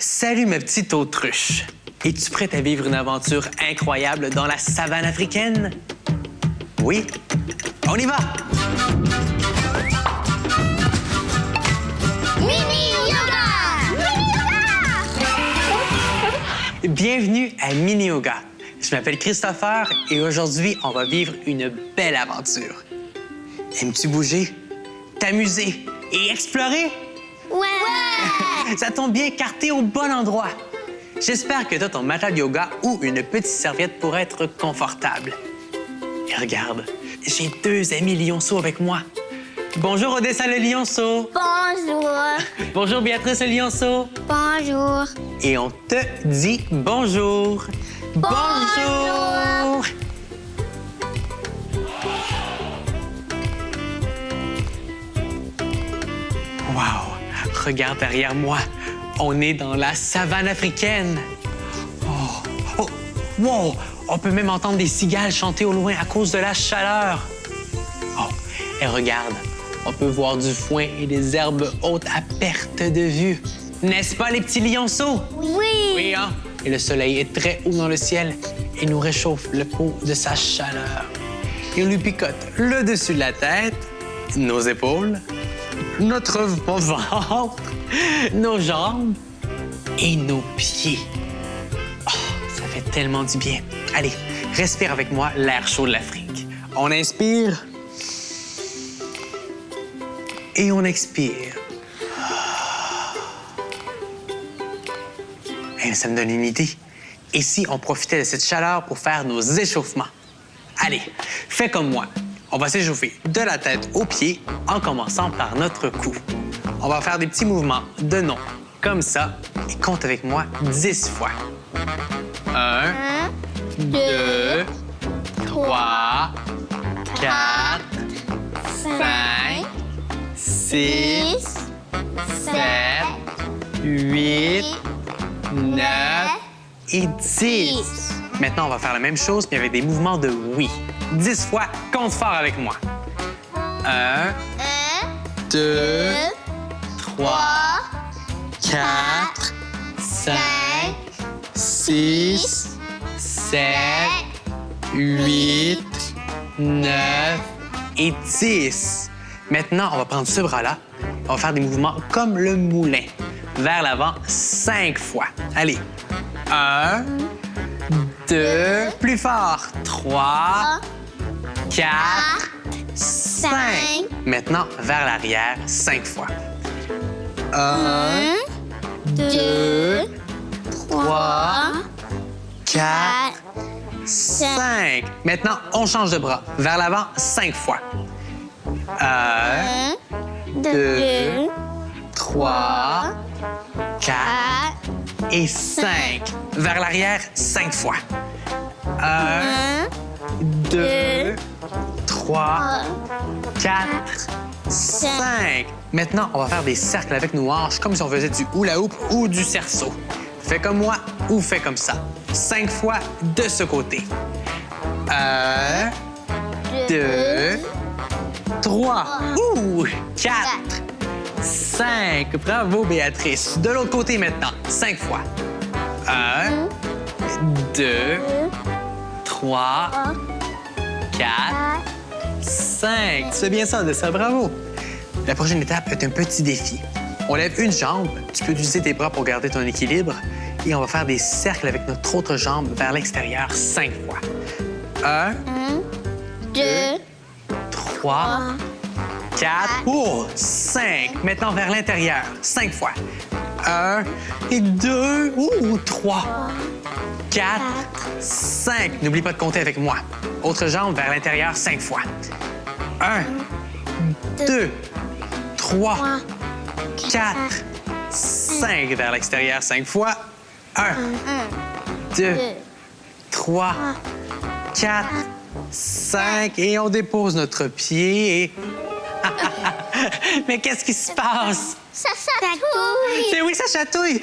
Salut ma petite autruche. Es-tu prête à vivre une aventure incroyable dans la savane africaine? Oui? On y va! Mini yoga! Mini yoga! Bienvenue à Mini Yoga. Je m'appelle Christopher et aujourd'hui, on va vivre une belle aventure. Aimes-tu bouger, t'amuser et explorer? Ouais! Ça tombe bien car t'es au bon endroit. J'espère que t'as ton matelas de yoga ou une petite serviette pour être confortable. Et regarde, j'ai deux amis lionceaux avec moi. Bonjour Odessa le lionceau. Bonjour! Bonjour Béatrice le lionceau. Bonjour! Et on te dit bonjour. Bonjour. Wow! Regarde derrière moi. On est dans la savane africaine. Oh! Oh! Wow! On peut même entendre des cigales chanter au loin à cause de la chaleur. Oh! Et regarde, on peut voir du foin et des herbes hautes à perte de vue. N'est-ce pas, les petits lionceaux? Oui! Oui, hein? Et le soleil est très haut dans le ciel et nous réchauffe le peau de sa chaleur. Il lui picote le dessus de la tête, nos épaules, notre ventre, nos jambes et nos pieds. Oh, ça fait tellement du bien. Allez, respire avec moi l'air chaud de l'Afrique. On inspire et on expire. Eh, ça me donne une idée. Et si on profitait de cette chaleur pour faire nos échauffements? Allez, fais comme moi. On va s'échauffer de la tête aux pieds en commençant par notre cou. On va faire des petits mouvements de nom, comme ça, et compte avec moi 10 fois. Un, Un, deux, trois, quatre, cinq, cinq, six, six, sept, huit, neuf et dix. dix. Maintenant, on va faire la même chose, mais avec des mouvements de oui. Dix fois, compte fort avec moi. Un, Un, deux, deux, trois, quatre, cinq, six, sept, huit, neuf et dix. Maintenant, on va prendre ce bras-là. On va faire des mouvements comme le moulin. Vers l'avant, cinq fois. Allez. Un, deux, plus fort. Trois, quatre, cinq. cinq. Maintenant, vers l'arrière, cinq fois. Un, Un, deux, trois, quatre, quatre, cinq. Maintenant, on change de bras. Vers l'avant, cinq fois. Un, un, deux, trois, quatre quatre, et cinq. Vers l'arrière, cinq fois. Un, un, deux, trois, trois, quatre, cinq. Maintenant, on va faire des cercles avec nos hanches comme si on faisait du hula hoop ou du cerceau. Fais comme moi ou fais comme ça. Cinq fois de ce côté. Un, deux, trois, ouh, quatre, cinq. Bravo, Béatrice. De l'autre côté maintenant. Cinq fois. Un, deux, trois, trois, quatre, quatre, cinq. C'est bien ça, de ça. Bravo. La prochaine étape est un petit défi. On lève une jambe. Tu peux utiliser tes bras pour garder ton équilibre. Et on va faire des cercles avec notre autre jambe vers l'extérieur cinq fois. Un, un, deux, trois, quatre, oh, cinq. Maintenant vers l'intérieur, cinq fois. Un et deux, ou trois, quatre, cinq. N'oublie pas de compter avec moi. Autre jambe vers l'intérieur, cinq fois. Un, deux, trois, trois, quatre, cinq. Vers l'extérieur, cinq fois. Un, un, deux, deux, trois, quatre, cinq. Et on dépose notre pied et... Mais qu'est-ce qui se passe? Ça chatouille. Mais oui, ça chatouille!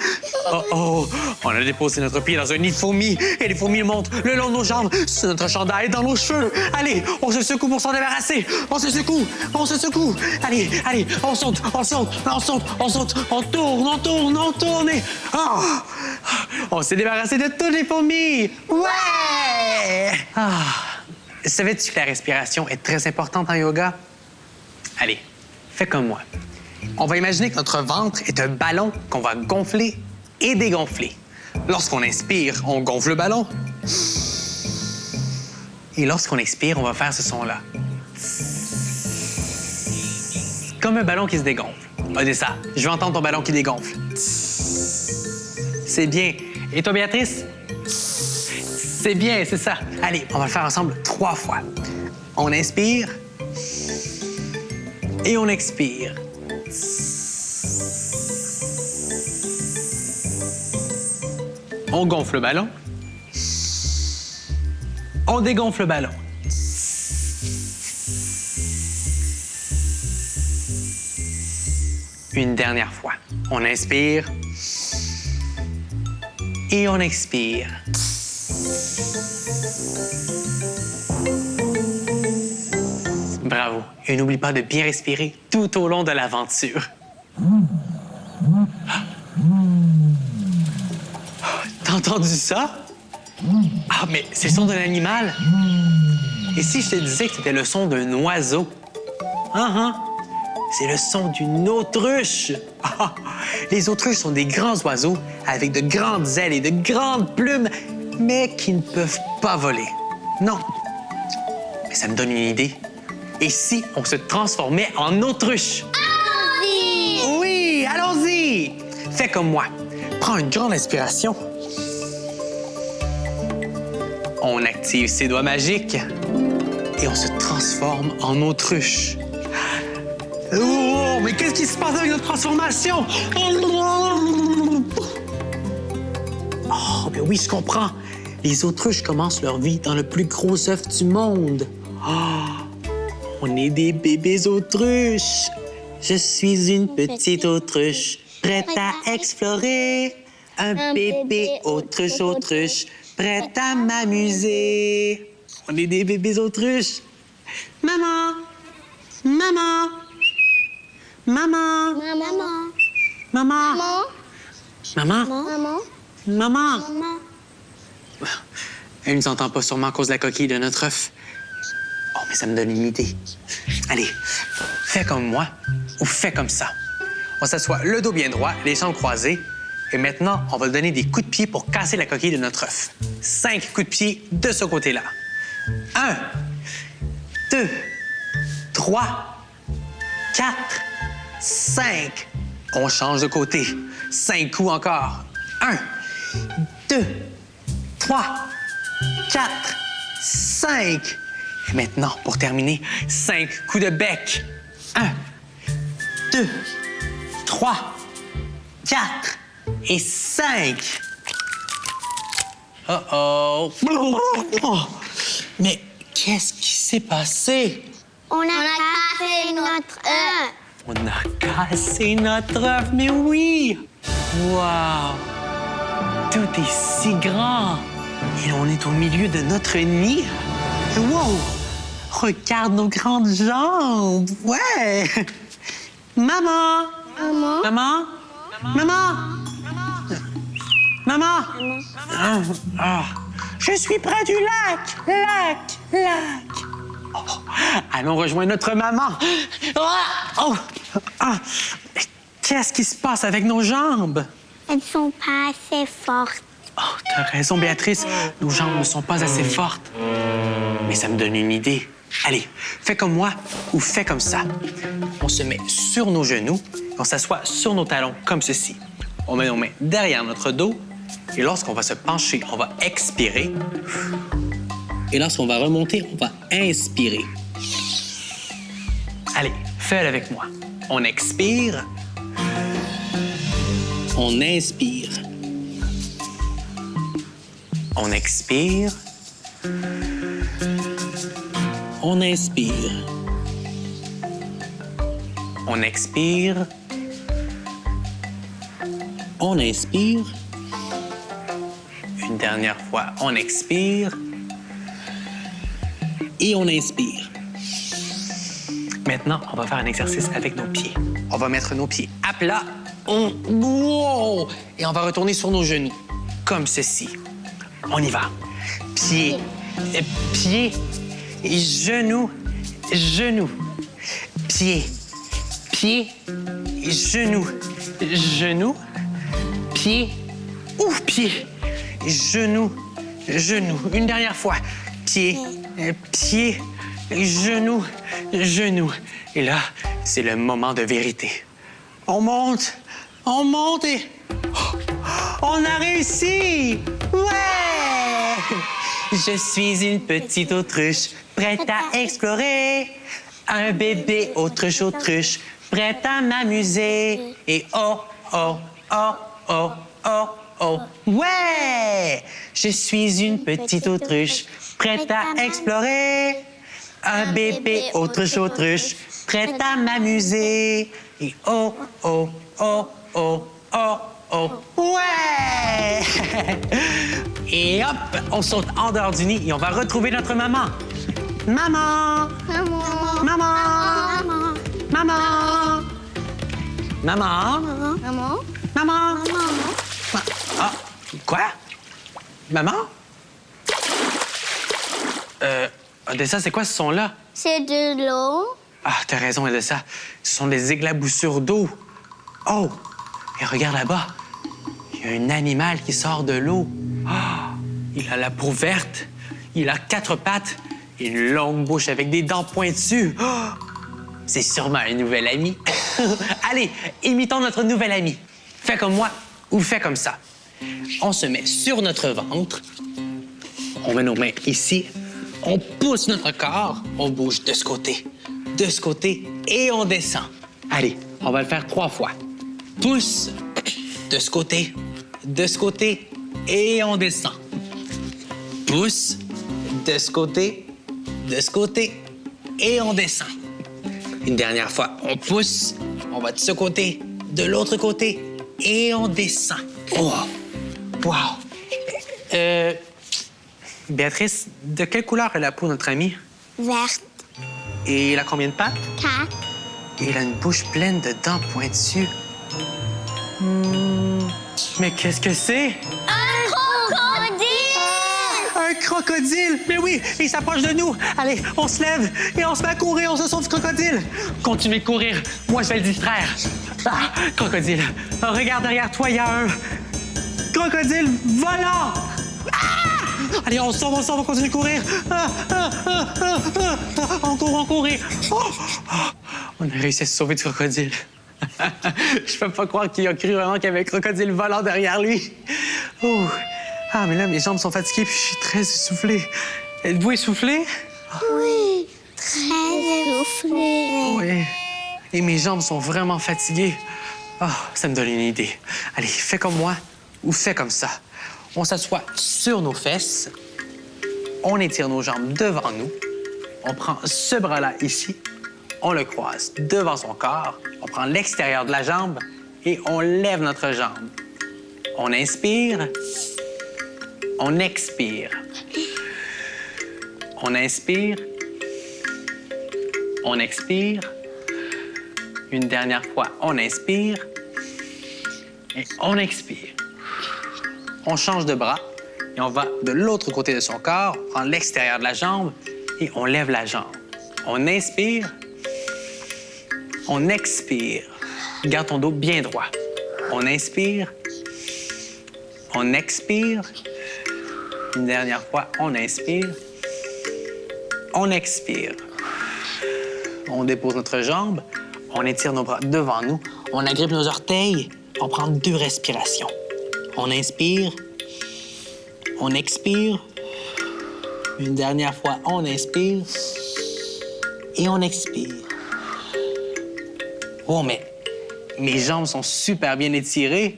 Oh oh! On a déposé notre pied dans un nid de fourmis et les fourmis montent le long de nos jambes, sur notre chandail, dans nos cheveux. Allez, on se secoue pour s'en débarrasser. On se secoue, on se secoue. Allez, allez, on saute, on saute, on saute, on saute, on tourne, on tourne, on tourne. et- Oh! On s'est débarrassé de toutes les fourmis. Ouais! Ah! Savais-tu que la respiration est très importante en yoga? Allez, fais comme moi. On va imaginer que notre ventre est un ballon qu'on va gonfler et dégonfler. Lorsqu'on inspire, on gonfle le ballon. Et lorsqu'on expire, on va faire ce son-là. Comme un ballon qui se dégonfle. Ah, c'est ça. Je veux entendre ton ballon qui dégonfle. C'est bien. Et toi, Béatrice? C'est bien, c'est ça. Allez, on va le faire ensemble trois fois. On inspire et on expire. On gonfle le ballon. On dégonfle le ballon. Une dernière fois. On inspire et on expire. Bravo. Et n'oublie pas de bien respirer tout au long de l'aventure. T'as entendu ça? Ah, mais c'est le son d'un animal. Et si je te disais que c'était le son d'un oiseau? Ah, ah. C'est le son d'une autruche. Ah, les autruches sont des grands oiseaux avec de grandes ailes et de grandes plumes, mais qui ne peuvent pas voler. Non. Mais ça me donne une idée. Et si on se transformait en autruche? Oui, allons-y! Fais comme moi. Prends une grande inspiration. On active ses doigts magiques et on se transforme en autruche. Oh, mais qu'est-ce qui se passe avec notre transformation? Oh, ben oui, je comprends. Les autruches commencent leur vie dans le plus gros œuf du monde. Oh, on est des bébés autruches. Je suis une petite autruche, prête à explorer. Un bébé autruche, autruche, prête à m'amuser. On est des bébés autruches. Maman! Maman! Maman! Maman. Maman! Maman. Maman! Maman. Maman! Maman. Elle ne nous entend pas sûrement à cause de la coquille de notre œuf. Ça me donne une idée. Allez, fais comme moi ou fais comme ça. On s'assoit le dos bien droit, les jambes croisées. Et maintenant, on va donner des coups de pied pour casser la coquille de notre œuf. Cinq coups de pied de ce côté-là. Un, deux, trois, quatre, cinq. On change de côté. Cinq coups encore. Un, deux, trois, quatre, cinq. Et maintenant, pour terminer, cinq coups de bec. Un, deux, trois, quatre et cinq. Oh oh. Oh, Mais qu'est-ce qui s'est passé? On a, cassé notre œuf. On a cassé notre œuf, mais oui! Wow! Tout est si grand! Et on est au milieu de notre nid. Wow! Regarde nos grandes jambes! Ouais! Maman! Maman. Maman? Maman? Maman? Ah, ah. Je suis près du lac! Lac! Lac! Oh, allons rejoindre notre maman. Ah! Oh! Ah! Qu'est-ce qui se passe avec nos jambes? Elles sont pas assez fortes. Oh, t'as raison, Béatrice. Nos jambes ne sont pas assez fortes. Mais ça me donne une idée. Allez, fais comme moi ou fais comme ça. On se met sur nos genoux, on s'assoit sur nos talons comme ceci. On met nos mains derrière notre dos et lorsqu'on va se pencher, on va expirer. Et lorsqu'on va remonter, on va inspirer. Allez, fais-le avec moi. On expire. On inspire. On expire. On inspire. On expire. On inspire. Une dernière fois, on expire. Et on inspire. Maintenant, on va faire un exercice avec nos pieds. On va mettre nos pieds à plat. On... Wow! Et on va retourner sur nos genoux, comme ceci. On y va. Pieds, pieds, genoux, genoux. Pieds, pieds, genoux, genoux. Pieds, ouf, pieds, genoux, genoux. Une dernière fois. Pieds, euh, pieds, genoux, genoux. Et là, c'est le moment de vérité. On monte, on monte et... On a réussi! Ouais! Je suis une petite autruche, prête à explorer. Un bébé autruche, autruche, prête à m'amuser. Et oh, oh, oh, oh, oh, oh, ouais! Je suis une petite autruche, prête à explorer. Un bébé autruche, autruche, prête à m'amuser. Et oh, oh, oh, oh, oh, oh, ouais! Et hop, on saute en dehors du nid et on va retrouver notre maman. Maman! Maman. Maman! Maman. Maman! Maman! Maman. Maman! Maman. Ma- Ah, quoi? Maman? Euh, Odessa, c'est quoi ce son-là? C'est de l'eau. Ah, t'as raison, Odessa. Ce sont des éclaboussures d'eau. Oh! Et regarde là-bas. Il y a un animal qui sort de l'eau. Ah! Il a la peau verte. Il a quatre pattes une longue bouche avec des dents pointues. Ah! C'est sûrement un nouvel ami. Allez, imitons notre nouvel ami. Fais comme moi ou fais comme ça. On se met sur notre ventre. On met nos mains ici. On pousse notre corps. On bouge de ce côté, de ce côté et on descend. Allez, on va le faire trois fois. Pousse de ce côté, de ce côté et on descend. Pousse de ce côté, de ce côté et on descend. Une dernière fois, on pousse, on va de ce côté, de l'autre côté et on descend. Oh! Wow! Euh, Béatrice, de quelle couleur est la peau de notre ami? Verte. Et il a combien de pattes? Quatre. Et il a une bouche pleine de dents pointues. Hmm, mais qu'est-ce que c'est? Crocodile! Mais oui, il s'approche de nous. Allez, on se lève et on se met à courir, on se sauve du crocodile. Continuez de courir. Moi, je vais le distraire. Ah, crocodile. Regarde derrière toi, il y a un crocodile volant. Ah! Allez, on se sauve, on sauve, on continue de courir. Ah, ah, ah, ah. On court, on court. Oh! On a réussi à se sauver du crocodile. je peux pas croire qu'il a cru vraiment qu'il y avait un crocodile volant derrière lui. Ah, mais là, mes jambes sont fatiguées puis je suis très essoufflé. Êtes-vous essoufflé? Oui. Très essoufflé. Oui. Et mes jambes sont vraiment fatiguées. Ah, ça me donne une idée. Allez, fais comme moi ou fais comme ça. On s'assoit sur nos fesses. On étire nos jambes devant nous. On prend ce bras-là ici. On le croise devant son corps. On prend l'extérieur de la jambe et on lève notre jambe. On inspire. On expire. On inspire. On expire. Une dernière fois, on inspire. Et on expire. On change de bras et on va de l'autre côté de son corps, prend l'extérieur de la jambe et on lève la jambe. On inspire. On expire. Garde ton dos bien droit. On inspire. On expire. Une dernière fois, on inspire. On expire. On dépose notre jambe. On étire nos bras devant nous. On agrippe nos orteils. On prend deux respirations. On inspire. On expire. Une dernière fois, on inspire. Et on expire. Oh, mais mes jambes sont super bien étirées.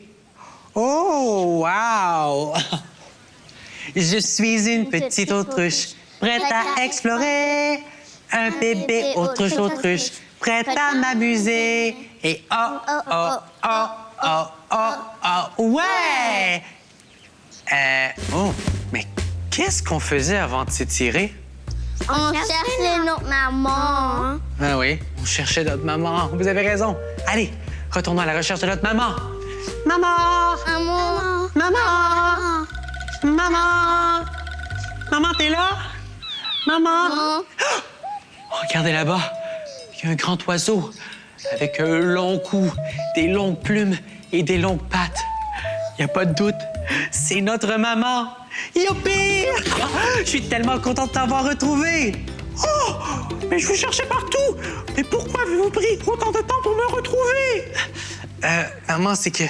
Oh, wow! Je suis une petite autruche, prête à explorer. Un bébé autruche, autruche, prête à m'amuser. Et oh, oh, oh, oh, oh, oh, ouais! Euh, oh, mais qu'est-ce qu'on faisait avant de s'étirer? On cherchait notre maman. Ah oui, on cherchait notre maman. Vous avez raison. Allez, retournons à la recherche de notre maman. Maman! Maman. Maman! Maman! Maman, t'es là? Maman? Maman. Oh, regardez là-bas. Il y a un grand oiseau avec un long cou, des longues plumes et des longues pattes. Il n'y a pas de doute, c'est notre maman. Youpi! Je suis tellement contente de t'avoir retrouvé. Oh! Mais je vous cherchais partout. Mais pourquoi avez-vous pris autant de temps pour me retrouver? Euh, maman, c'est que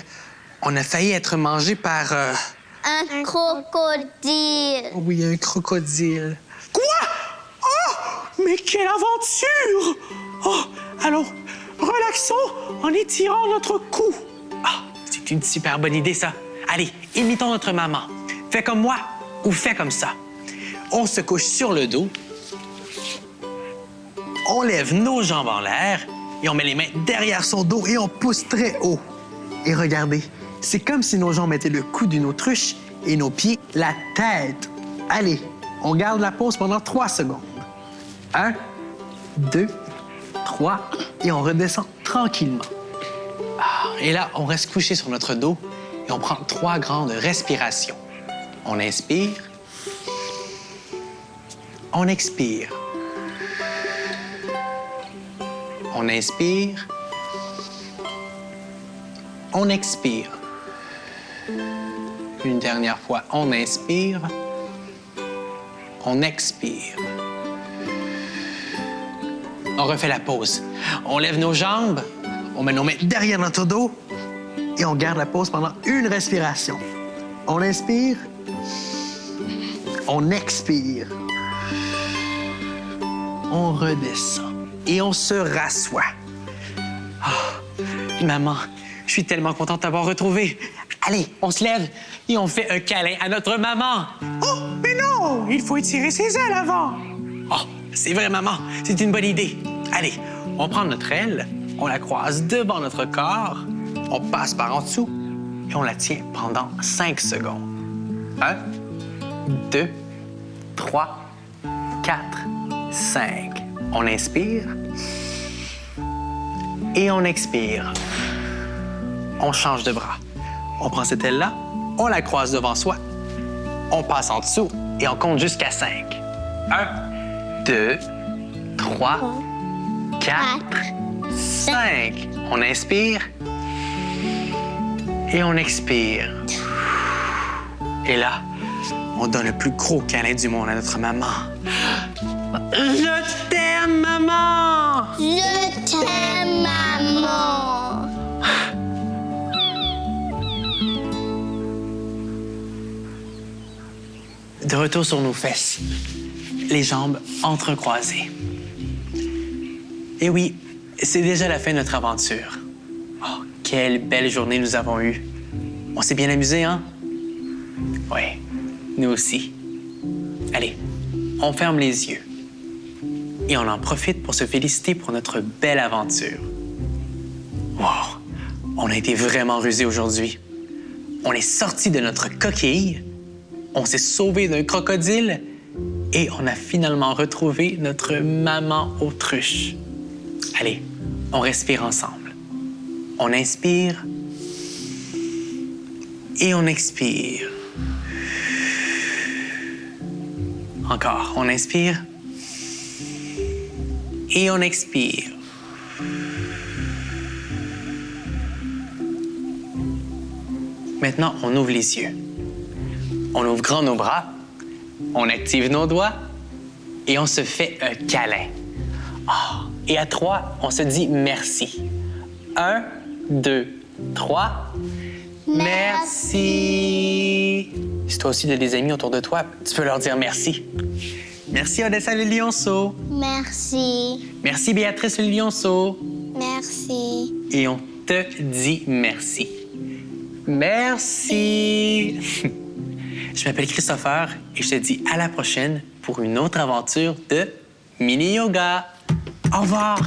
on a failli être mangé par... euh, Un crocodile. Oh oui, un crocodile. Quoi? Oh! Mais quelle aventure! Oh, allons, relaxons en étirant notre cou. Ah, c'est une super bonne idée, ça. Allez, imitons notre maman. Fais comme moi ou fais comme ça. On se couche sur le dos. On lève nos jambes en l'air et on met les mains derrière son dos et on pousse très haut. Et regardez, c'est comme si nos jambes étaient le cou d'une autruche et nos pieds la tête. Allez, on garde la pause pendant trois secondes. Un, deux, trois, et on redescend tranquillement. Ah, et là, on reste couché sur notre dos et on prend trois grandes respirations. On inspire. On expire. On inspire. On expire. Une dernière fois, on inspire. On expire. On refait la pause. On lève nos jambes, on met nos mains derrière notre dos et on garde la pause pendant une respiration. On inspire. On expire. On redescend et on se rassoit. Ah, maman, je suis tellement contente d'avoir retrouvé. Allez, on se lève et on fait un câlin à notre maman. Oh, mais non! Il faut étirer ses ailes avant. Oh, c'est vrai, maman. C'est une bonne idée. Allez, on prend notre aile, on la croise devant notre corps, on passe par en dessous et on la tient pendant 5 secondes. Un, deux, trois, quatre, cinq. On inspire et on expire. On change de bras. On prend cette aile-là, on la croise devant soi, on passe en dessous et on compte jusqu'à 5. 1, 2, 3, 4, 5. On inspire et on expire. Et là, on donne le plus gros câlin du monde à notre maman. Je t'aime, maman! Je t'aime, maman. De retour sur nos fesses, les jambes entrecroisées. Et oui, c'est déjà la fin de notre aventure. Oh, quelle belle journée nous avons eue. On s'est bien amusé, hein? Oui, nous aussi. Allez, on ferme les yeux. Et on en profite pour se féliciter pour notre belle aventure. Wow, on a été vraiment rusés aujourd'hui. On est sorti de notre coquille, on s'est sauvé d'un crocodile et on a finalement retrouvé notre maman autruche. Allez, on respire ensemble. On inspire et on expire. Encore, on inspire et on expire. Maintenant, on ouvre les yeux. On ouvre grand nos bras, on active nos doigts et on se fait un câlin. Ah, et à trois, on se dit merci. Un, deux, trois. Merci. Si toi aussi tu as des amis autour de toi, tu peux leur dire merci. Merci Odessa le lionceau. Merci. Merci Béatrice le lionceau. Merci. Et on te dit merci. Merci. je m'appelle Christopher et je te dis à la prochaine pour une autre aventure de mini yoga. Au revoir.